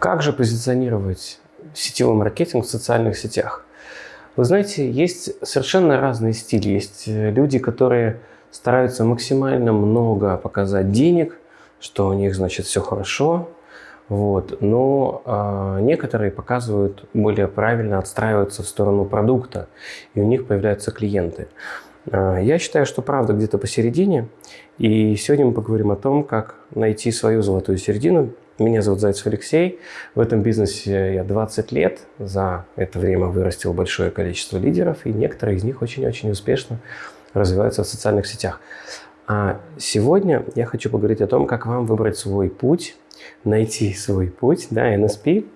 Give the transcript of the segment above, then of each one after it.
Как же позиционировать сетевой маркетинг в социальных сетях? Вы знаете, есть совершенно разные стили. Есть э, люди, которые стараются максимально много показать денег, что у них, значит, все хорошо. Вот. Но э, некоторые показывают более правильно, отстраиваются в сторону продукта, и у них появляются клиенты. Э, я считаю, что правда где-то посередине. И сегодня мы поговорим о том, как найти свою золотую середину меня зовут Зайцев Алексей. В этом бизнесе я 20 лет. За это время вырастил большое количество лидеров, и некоторые из них очень-очень успешно развиваются в социальных сетях. А сегодня я хочу поговорить о том, как вам выбрать свой путь, найти свой путь, да, NSP,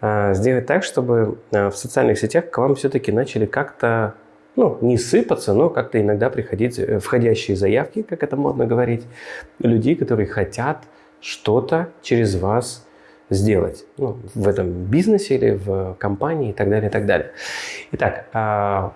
а, сделать так, чтобы а, в социальных сетях к вам все-таки начали как-то ну, не сыпаться, но как-то иногда приходить э, входящие заявки, как это модно говорить, людей, которые хотят что-то через вас сделать ну, в этом бизнесе или в компании и так далее, и так далее. Итак, а,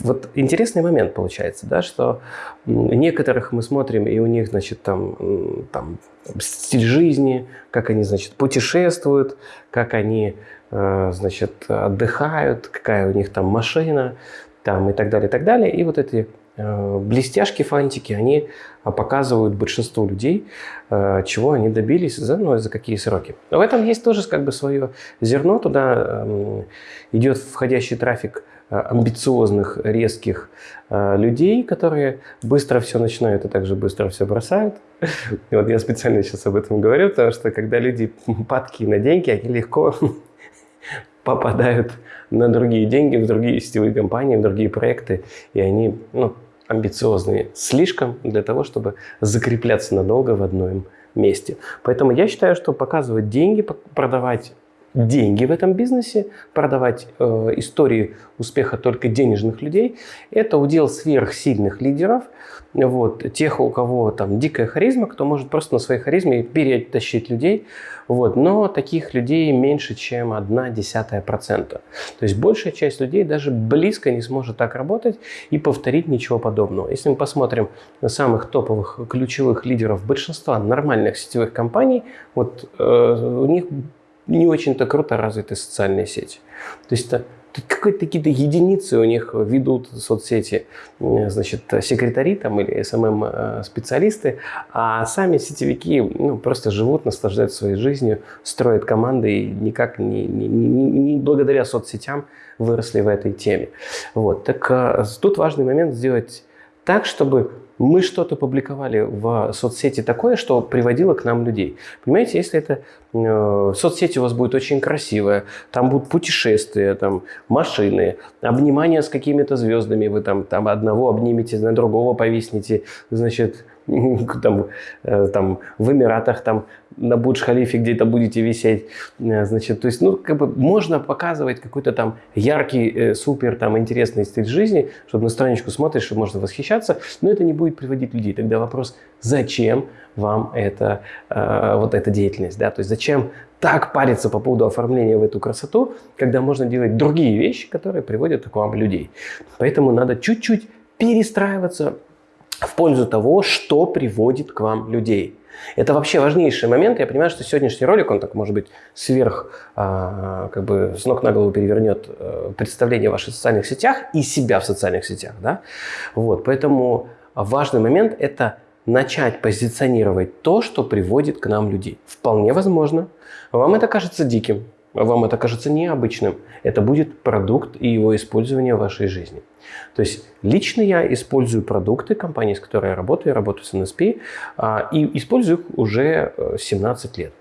вот интересный момент получается, да, что некоторых мы смотрим, и у них, значит, там, там стиль жизни, как они, значит, путешествуют, как они, а, значит, отдыхают, какая у них там машина, там и так далее, и так далее. И вот эти блестяшки, фантики, они а, показывают большинству людей, э, чего они добились, за, ну, за какие сроки. Но в этом есть тоже как бы свое зерно. Туда эм, идет входящий трафик э, амбициозных, резких людей, которые быстро все начинают и также быстро все бросают. Вот я специально сейчас об этом говорю, потому что когда люди падки на деньги, они легко попадают на другие деньги, в другие сетевые компании, в другие проекты, и они ну, амбициозные слишком для того, чтобы закрепляться надолго в одном месте. Поэтому я считаю, что показывать деньги, продавать деньги в этом бизнесе, продавать э, истории успеха только денежных людей, это удел сверхсильных лидеров, вот, тех, у кого там дикая харизма, кто может просто на своей харизме перетащить людей, вот, но таких людей меньше, чем одна десятая процента. То есть большая часть людей даже близко не сможет так работать и повторить ничего подобного. Если мы посмотрим на самых топовых ключевых лидеров большинства нормальных сетевых компаний, вот э, у них не очень-то круто развиты социальные сети. То есть это какие-то единицы у них ведут соцсети, э, значит, секретари там или СММ-специалисты, эм а сами сетевики ну, просто живут, наслаждаются своей жизнью, строят команды и никак не, не, не, не благодаря соцсетям выросли в этой теме. Вот. Так э, тут важный момент сделать так, чтобы мы что-то публиковали в соцсети такое, что приводило к нам людей. Понимаете, если это э, соцсети у вас будет очень красивая, там будут путешествия, там машины, обнимания с какими-то звездами, вы там, там одного обнимете, на другого повиснете, значит, там, э, там в Эмиратах, там на Бурдж-Халифе где-то будете висеть. Э, значит, то есть, ну, как бы можно показывать какой-то там яркий, э, супер, там, интересный стиль жизни, чтобы на страничку смотришь, чтобы можно восхищаться, но это не будет приводить людей. Тогда вопрос, зачем вам это, э, вот эта деятельность, да, то есть зачем так париться по поводу оформления в эту красоту, когда можно делать другие вещи, которые приводят к вам людей. Поэтому надо чуть-чуть перестраиваться в пользу того, что приводит к вам людей. Это вообще важнейший момент. Я понимаю, что сегодняшний ролик, он так, может быть, сверх, а, как бы с ног на голову перевернет а, представление о ваших социальных сетях и себя в социальных сетях. Да? Вот, поэтому важный момент – это начать позиционировать то, что приводит к нам людей. Вполне возможно, вам это кажется диким, вам это кажется необычным. Это будет продукт и его использование в вашей жизни. То есть лично я использую продукты компании, с которой я работаю, я работаю с NSP, а, и использую их уже 17 э, лет.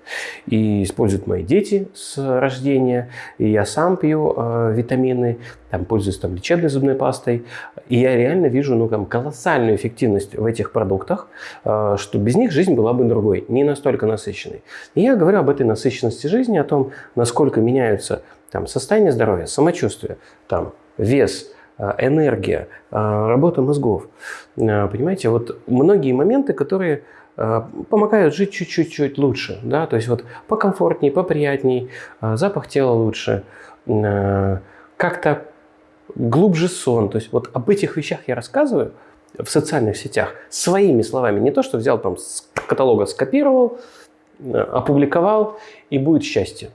И используют мои дети с рождения, и я сам пью э, витамины, там, пользуюсь там, лечебной зубной пастой, и я реально вижу ну, там, колоссальную эффективность в этих продуктах, э, что без них жизнь была бы другой, не настолько насыщенной. И я говорю об этой насыщенности жизни, о том, насколько меняются там, состояние здоровья, самочувствие, там, вес, энергия, э, работа мозгов. Э, понимаете, вот многие моменты, которые помогают жить чуть-чуть лучше, да, то есть вот покомфортнее, поприятней, запах тела лучше, как-то глубже сон, то есть вот об этих вещах я рассказываю в социальных сетях своими словами, не то, что взял там с каталога, скопировал, опубликовал и будет счастье.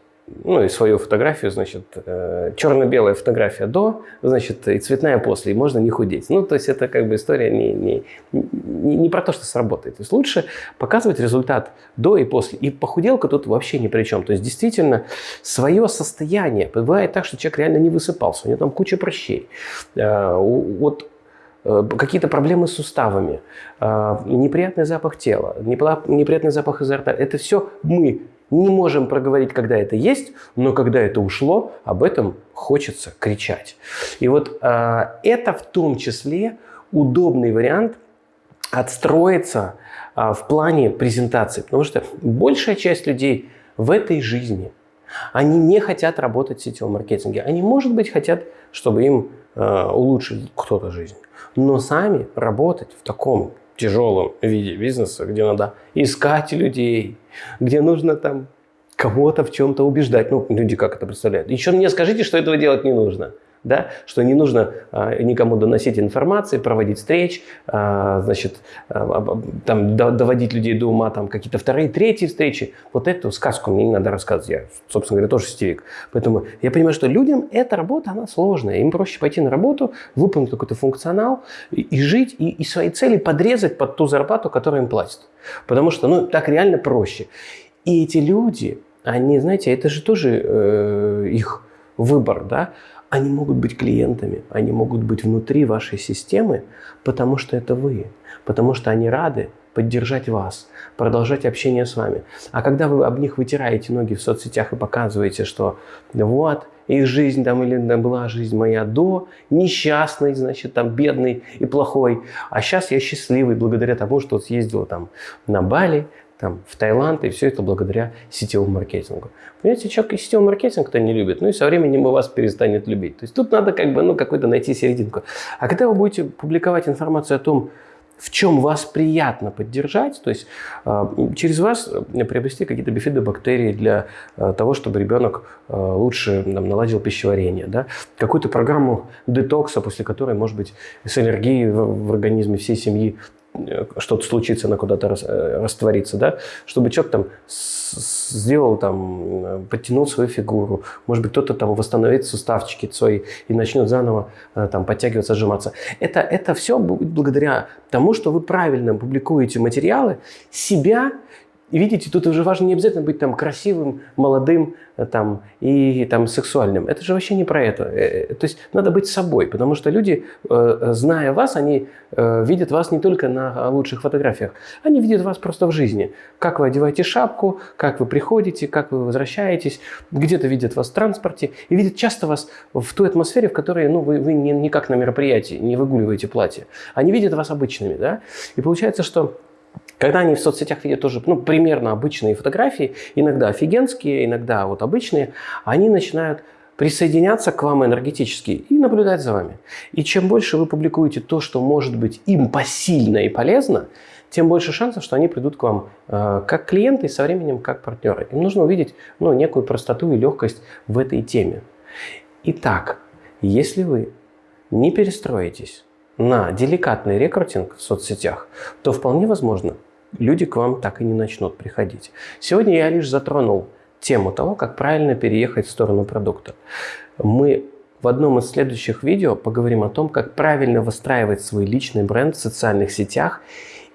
Ну и свою фотографию, значит, э, черно-белая фотография до, значит, и цветная после, и можно не худеть. Ну, то есть это как бы история не, не, не, не про то, что сработает. То есть лучше показывать результат до и после. И похуделка тут вообще ни при чем. То есть действительно свое состояние. Бывает так, что человек реально не высыпался, у него там куча прыщей. Э, вот э, какие-то проблемы с суставами, э, неприятный запах тела, неприятный запах изо рта. Это все мы не можем проговорить, когда это есть, но когда это ушло, об этом хочется кричать. И вот э, это в том числе удобный вариант отстроиться э, в плане презентации. Потому что большая часть людей в этой жизни, они не хотят работать в сетевом маркетинге. Они, может быть, хотят, чтобы им э, улучшить кто-то жизнь. Но сами работать в таком тяжелом виде бизнеса, где надо искать людей, где нужно там кого-то в чем-то убеждать. Ну, люди как это представляют. Еще мне скажите, что этого делать не нужно да, что не нужно а, никому доносить информации, проводить встреч, а, значит, а, там, до, доводить людей до ума, там, какие-то вторые, третьи встречи. Вот эту сказку мне не надо рассказывать. Я, собственно говоря, тоже сетевик. Поэтому я понимаю, что людям эта работа, она сложная. Им проще пойти на работу, выполнить какой-то функционал и, и жить, и, и свои цели подрезать под ту зарплату, которую им платят. Потому что, ну, так реально проще. И эти люди, они, знаете, это же тоже э, их выбор, да, они могут быть клиентами, они могут быть внутри вашей системы, потому что это вы, потому что они рады поддержать вас, продолжать общение с вами. А когда вы об них вытираете ноги в соцсетях и показываете, что вот, их жизнь там или была жизнь моя до, несчастный, значит, там бедный и плохой, а сейчас я счастливый благодаря тому, что съездил там на Бали, там, в Таиланд, и все это благодаря сетевому маркетингу. Понимаете, человек и сетевой маркетинг-то не любит, ну и со временем и вас перестанет любить. То есть тут надо как бы, ну, какой-то найти серединку. А когда вы будете публиковать информацию о том, в чем вас приятно поддержать, то есть э, через вас э, приобрести какие-то бифидобактерии для э, того, чтобы ребенок лучше там, наладил пищеварение, да? какую-то программу детокса, после которой, может быть, с аллергией в, в организме всей семьи что-то случится, она куда-то рас, э, растворится, да, чтобы человек там сделал там, э, подтянул свою фигуру, может быть, кто-то там восстановит суставчики свои и начнет заново там подтягиваться, сжиматься. Это, это все будет благодаря тому, что вы правильно публикуете материалы, себя и видите, тут уже важно не обязательно быть там красивым, молодым э, там, и там, сексуальным. Это же вообще не про это. Э, э, то есть надо быть собой, потому что люди, зная вас, они видят вас не только на лучших фотографиях, они видят вас просто в жизни. Как вы одеваете шапку, как вы приходите, как вы возвращаетесь, где-то видят вас в транспорте и видят часто вас в той атмосфере, в которой ну, вы, вы не как на мероприятии, не выгуливаете платье. Они видят вас обычными. Да? И получается, что когда они в соцсетях видят тоже ну, примерно обычные фотографии, иногда офигенские, иногда вот обычные, они начинают присоединяться к вам энергетически и наблюдать за вами. И чем больше вы публикуете то, что может быть им посильно и полезно, тем больше шансов, что они придут к вам э, как клиенты и со временем как партнеры. Им нужно увидеть ну, некую простоту и легкость в этой теме. Итак, если вы не перестроитесь на деликатный рекрутинг в соцсетях, то вполне возможно, люди к вам так и не начнут приходить. Сегодня я лишь затронул тему того, как правильно переехать в сторону продукта. Мы в одном из следующих видео поговорим о том, как правильно выстраивать свой личный бренд в социальных сетях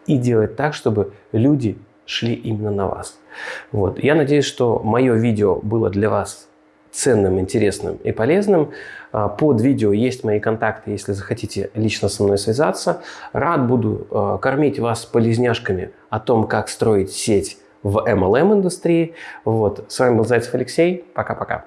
и делать так, чтобы люди шли именно на вас. Вот. Я надеюсь, что мое видео было для вас ценным, интересным и полезным. А, под видео есть мои контакты, если захотите лично со мной связаться. Рад буду а, кормить вас полезняшками о том, как строить сеть в MLM-индустрии. Вот. С вами был Зайцев Алексей. Пока-пока.